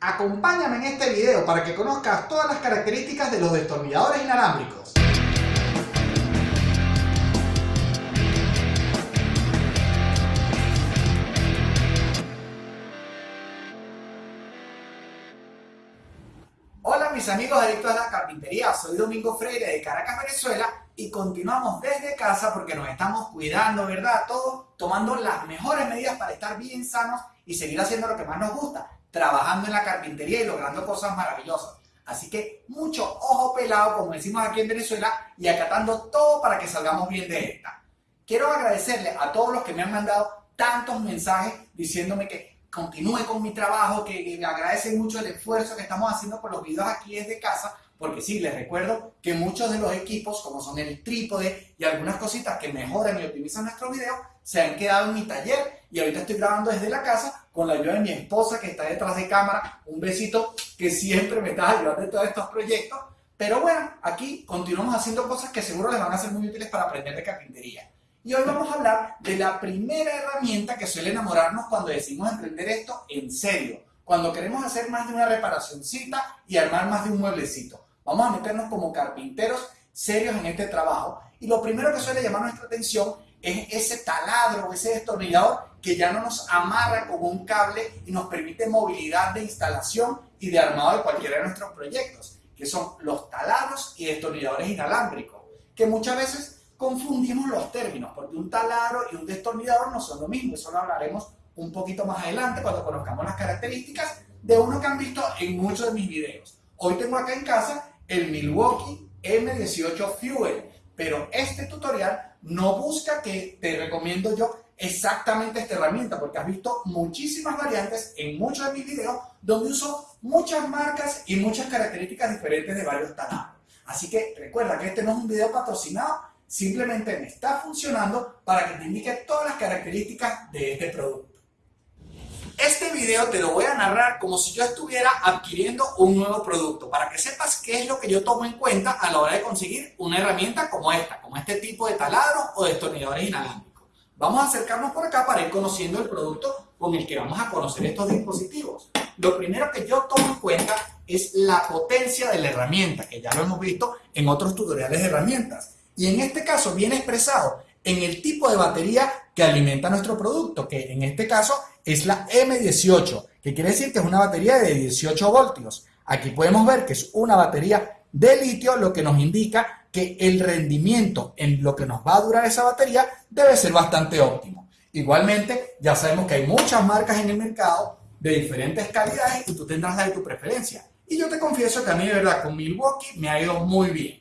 Acompáñame en este video para que conozcas todas las características de los destornilladores inalámbricos. Hola mis amigos adictos a la carpintería, soy Domingo Freire de Caracas, Venezuela y continuamos desde casa porque nos estamos cuidando, ¿verdad? Todos tomando las mejores medidas para estar bien sanos y seguir haciendo lo que más nos gusta, trabajando en la carpintería y logrando cosas maravillosas. Así que mucho ojo pelado, como decimos aquí en Venezuela, y acatando todo para que salgamos bien de esta. Quiero agradecerle a todos los que me han mandado tantos mensajes diciéndome que continúe con mi trabajo, que, que agradecen mucho el esfuerzo que estamos haciendo por los videos aquí desde casa, porque sí, les recuerdo que muchos de los equipos, como son el trípode y algunas cositas que mejoran y optimizan nuestros videos, se han quedado en mi taller y ahorita estoy grabando desde la casa con la ayuda de mi esposa que está detrás de cámara. Un besito que siempre me está ayudando en todos estos proyectos. Pero bueno, aquí continuamos haciendo cosas que seguro les van a ser muy útiles para aprender de carpintería. Y hoy vamos a hablar de la primera herramienta que suele enamorarnos cuando decidimos emprender esto en serio. Cuando queremos hacer más de una reparacióncita y armar más de un mueblecito. Vamos a meternos como carpinteros serios en este trabajo. Y lo primero que suele llamar nuestra atención es ese taladro ese destornillador que ya no nos amarra con un cable y nos permite movilidad de instalación y de armado de cualquiera de nuestros proyectos, que son los taladros y destornilladores inalámbricos, que muchas veces confundimos los términos, porque un taladro y un destornillador no son lo mismo, eso lo hablaremos un poquito más adelante cuando conozcamos las características de uno que han visto en muchos de mis videos. Hoy tengo acá en casa el Milwaukee M18 Fuel, pero este tutorial no busca que te recomiendo yo exactamente esta herramienta, porque has visto muchísimas variantes en muchos de mis videos donde uso muchas marcas y muchas características diferentes de varios taladros. Así que recuerda que este no es un video patrocinado, simplemente me está funcionando para que te indique todas las características de este producto. Video te lo voy a narrar como si yo estuviera adquiriendo un nuevo producto, para que sepas qué es lo que yo tomo en cuenta a la hora de conseguir una herramienta como esta, como este tipo de taladros o destornilladores inalámbricos. Vamos a acercarnos por acá para ir conociendo el producto con el que vamos a conocer estos dispositivos. Lo primero que yo tomo en cuenta es la potencia de la herramienta, que ya lo hemos visto en otros tutoriales de herramientas. Y en este caso viene expresado en el tipo de batería que alimenta nuestro producto, que en este caso es la M18, que quiere decir que es una batería de 18 voltios. Aquí podemos ver que es una batería de litio, lo que nos indica que el rendimiento en lo que nos va a durar esa batería debe ser bastante óptimo. Igualmente, ya sabemos que hay muchas marcas en el mercado de diferentes calidades y tú tendrás la de tu preferencia. Y yo te confieso que a mí, de verdad, con Milwaukee me ha ido muy bien.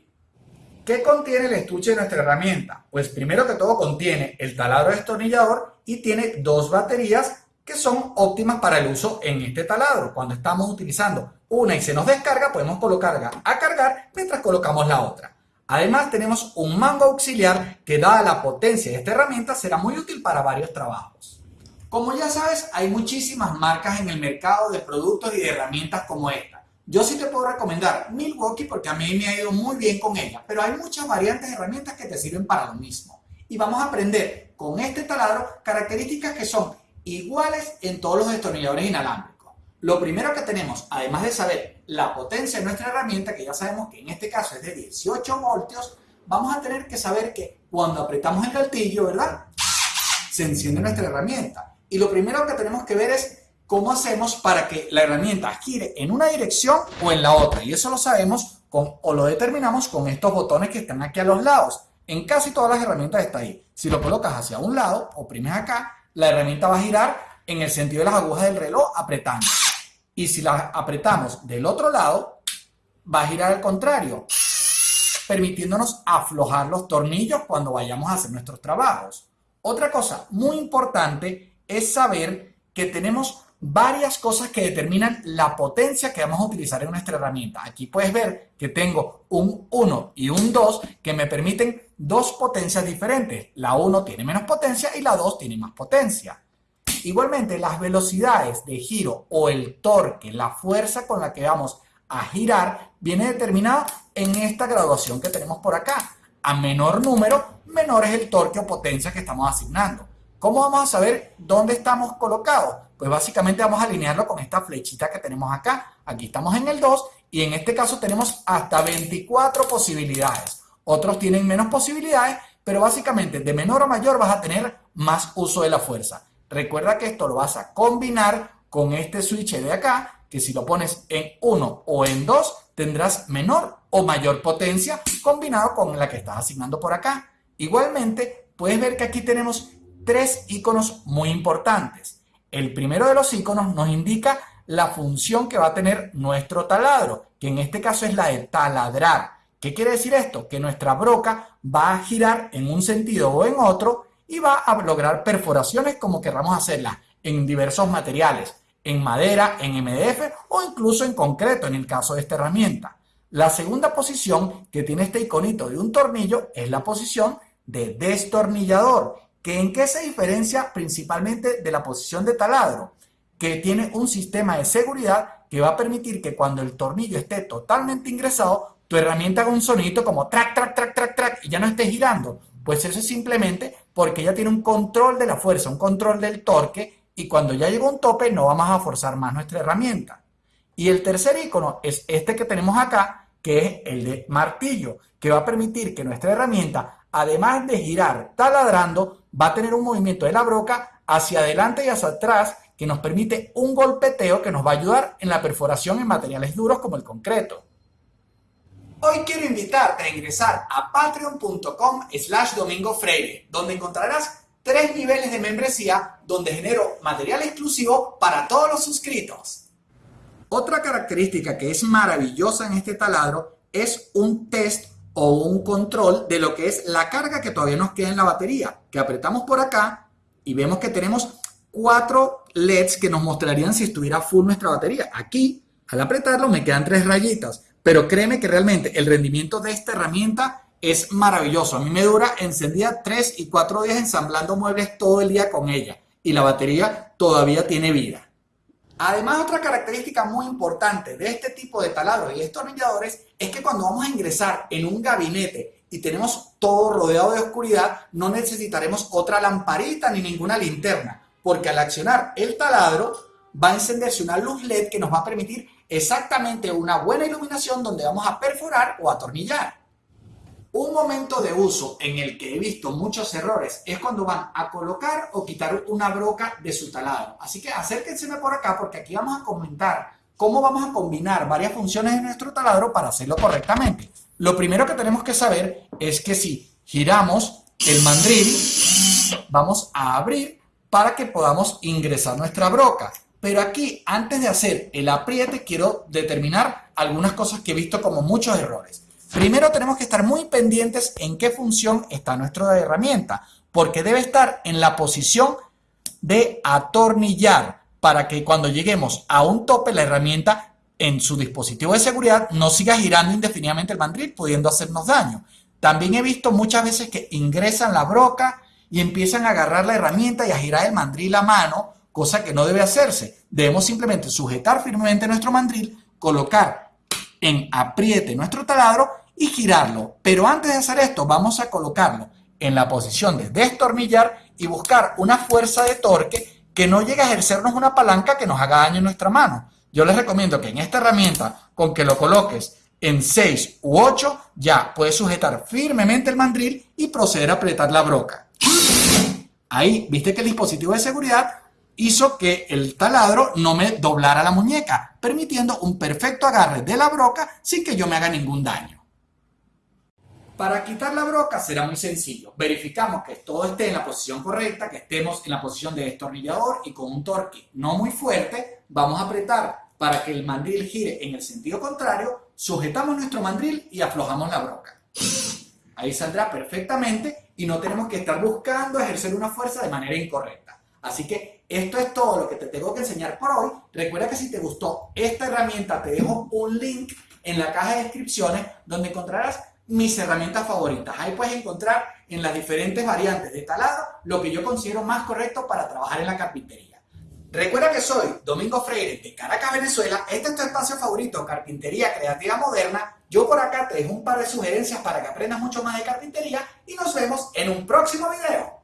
¿Qué contiene el estuche de nuestra herramienta? Pues primero que todo contiene el taladro destornillador y tiene dos baterías que son óptimas para el uso en este taladro. Cuando estamos utilizando una y se nos descarga, podemos colocarla a cargar mientras colocamos la otra. Además tenemos un mango auxiliar que dada la potencia de esta herramienta será muy útil para varios trabajos. Como ya sabes, hay muchísimas marcas en el mercado de productos y de herramientas como esta. Yo sí te puedo recomendar Milwaukee porque a mí me ha ido muy bien con ella, pero hay muchas variantes de herramientas que te sirven para lo mismo. Y vamos a aprender con este taladro características que son iguales en todos los destornilladores inalámbricos. Lo primero que tenemos, además de saber la potencia de nuestra herramienta, que ya sabemos que en este caso es de 18 voltios, vamos a tener que saber que cuando apretamos el gatillo, ¿verdad? Se enciende nuestra herramienta. Y lo primero que tenemos que ver es cómo hacemos para que la herramienta gire en una dirección o en la otra. Y eso lo sabemos con, o lo determinamos con estos botones que están aquí a los lados. En casi todas las herramientas está ahí. Si lo colocas hacia un lado, oprimes acá, la herramienta va a girar en el sentido de las agujas del reloj apretando. Y si la apretamos del otro lado, va a girar al contrario, permitiéndonos aflojar los tornillos cuando vayamos a hacer nuestros trabajos. Otra cosa muy importante es saber que tenemos varias cosas que determinan la potencia que vamos a utilizar en nuestra herramienta. Aquí puedes ver que tengo un 1 y un 2 que me permiten dos potencias diferentes. La 1 tiene menos potencia y la 2 tiene más potencia. Igualmente, las velocidades de giro o el torque, la fuerza con la que vamos a girar, viene determinada en esta graduación que tenemos por acá. A menor número, menor es el torque o potencia que estamos asignando. ¿Cómo vamos a saber dónde estamos colocados? Pues básicamente vamos a alinearlo con esta flechita que tenemos acá. Aquí estamos en el 2 y en este caso tenemos hasta 24 posibilidades. Otros tienen menos posibilidades, pero básicamente de menor a mayor vas a tener más uso de la fuerza. Recuerda que esto lo vas a combinar con este switch de acá, que si lo pones en 1 o en 2, tendrás menor o mayor potencia combinado con la que estás asignando por acá. Igualmente, puedes ver que aquí tenemos tres iconos muy importantes. El primero de los iconos nos indica la función que va a tener nuestro taladro, que en este caso es la de taladrar. ¿Qué quiere decir esto? Que nuestra broca va a girar en un sentido o en otro y va a lograr perforaciones como querramos hacerlas en diversos materiales, en madera, en MDF o incluso en concreto en el caso de esta herramienta. La segunda posición que tiene este iconito de un tornillo es la posición de destornillador, que en qué se diferencia principalmente de la posición de taladro, que tiene un sistema de seguridad que va a permitir que cuando el tornillo esté totalmente ingresado, tu herramienta haga un sonito como track, track, track, track, track y ya no esté girando. Pues eso es simplemente porque ya tiene un control de la fuerza, un control del torque y cuando ya llegó un tope no vamos a forzar más nuestra herramienta. Y el tercer icono es este que tenemos acá, que es el de martillo, que va a permitir que nuestra herramienta, además de girar taladrando, va a tener un movimiento de la broca hacia adelante y hacia atrás que nos permite un golpeteo que nos va a ayudar en la perforación en materiales duros como el concreto. Hoy quiero invitarte a ingresar a patreon.com slash domingo freire, donde encontrarás tres niveles de membresía donde genero material exclusivo para todos los suscritos. Otra característica que es maravillosa en este taladro es un test o un control de lo que es la carga que todavía nos queda en la batería, que apretamos por acá y vemos que tenemos cuatro LEDs que nos mostrarían si estuviera full nuestra batería. Aquí, al apretarlo, me quedan tres rayitas, pero créeme que realmente el rendimiento de esta herramienta es maravilloso. A mí me dura encendida tres y cuatro días ensamblando muebles todo el día con ella y la batería todavía tiene vida. Además, otra característica muy importante de este tipo de taladros y destornilladores es que cuando vamos a ingresar en un gabinete y tenemos todo rodeado de oscuridad, no necesitaremos otra lamparita ni ninguna linterna, porque al accionar el taladro va a encenderse una luz LED que nos va a permitir exactamente una buena iluminación donde vamos a perforar o atornillar. Un momento de uso en el que he visto muchos errores es cuando van a colocar o quitar una broca de su taladro. Así que acérquense por acá porque aquí vamos a comentar cómo vamos a combinar varias funciones de nuestro taladro para hacerlo correctamente. Lo primero que tenemos que saber es que si giramos el mandril, vamos a abrir para que podamos ingresar nuestra broca. Pero aquí, antes de hacer el apriete, quiero determinar algunas cosas que he visto como muchos errores. Primero tenemos que estar muy pendientes en qué función está nuestra herramienta, porque debe estar en la posición de atornillar para que cuando lleguemos a un tope la herramienta en su dispositivo de seguridad no siga girando indefinidamente el mandril pudiendo hacernos daño. También he visto muchas veces que ingresan la broca y empiezan a agarrar la herramienta y a girar el mandril a mano, cosa que no debe hacerse. Debemos simplemente sujetar firmemente nuestro mandril, colocar en apriete nuestro taladro y girarlo. Pero antes de hacer esto, vamos a colocarlo en la posición de destornillar y buscar una fuerza de torque que no llegue a ejercernos una palanca que nos haga daño en nuestra mano. Yo les recomiendo que en esta herramienta, con que lo coloques en 6 u 8, ya puedes sujetar firmemente el mandril y proceder a apretar la broca. Ahí, viste que el dispositivo de seguridad hizo que el taladro no me doblara la muñeca, permitiendo un perfecto agarre de la broca sin que yo me haga ningún daño. Para quitar la broca será muy sencillo. Verificamos que todo esté en la posición correcta, que estemos en la posición de destornillador y con un torque no muy fuerte, vamos a apretar para que el mandril gire en el sentido contrario, sujetamos nuestro mandril y aflojamos la broca. Ahí saldrá perfectamente y no tenemos que estar buscando ejercer una fuerza de manera incorrecta. Así que esto es todo lo que te tengo que enseñar por hoy. Recuerda que si te gustó esta herramienta, te dejo un link en la caja de descripciones donde encontrarás mis herramientas favoritas. Ahí puedes encontrar en las diferentes variantes de taladro lo que yo considero más correcto para trabajar en la carpintería. Recuerda que soy Domingo Freire de Caracas, Venezuela. Este es tu espacio favorito, Carpintería Creativa Moderna. Yo por acá te dejo un par de sugerencias para que aprendas mucho más de carpintería y nos vemos en un próximo video.